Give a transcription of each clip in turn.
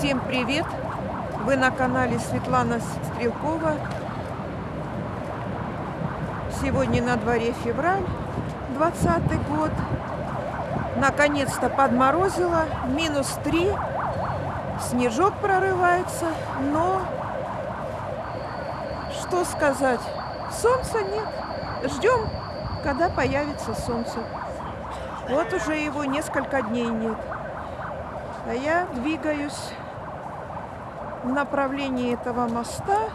Всем привет! Вы на канале Светлана Стрелкова. Сегодня на дворе февраль, 20 год. Наконец-то подморозило, минус 3. Снежок прорывается, но что сказать, солнца нет. Ждем, когда появится солнце. Вот уже его несколько дней нет. А я двигаюсь в направлении этого моста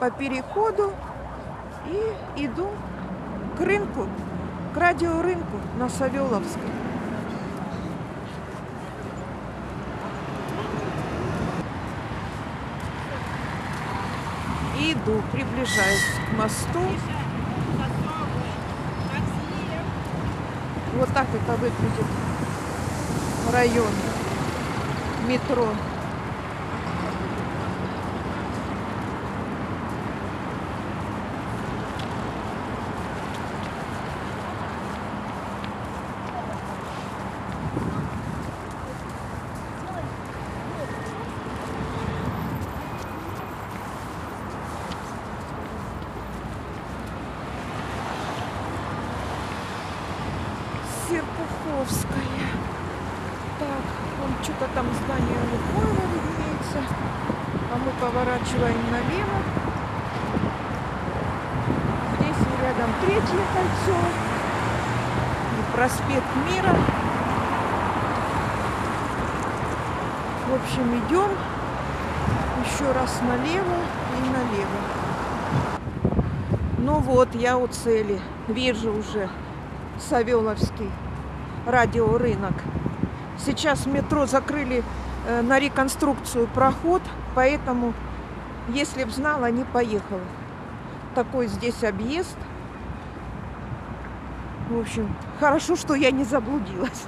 по переходу и иду к рынку, к радиорынку на Савеловской. Иду, приближаюсь к мосту. Вот так это выглядит район метро. Серпуховская. Так, вон что-то там здание Лукойла виднеется. А мы поворачиваем налево. Здесь рядом третье кольцо. И проспект Мира. В общем, идем еще раз налево и налево. Ну вот, я у цели. Вижу уже Савеловский радиорынок. Сейчас метро закрыли на реконструкцию проход, поэтому, если б знала, не поехала. Такой здесь объезд. В общем, хорошо, что я не заблудилась.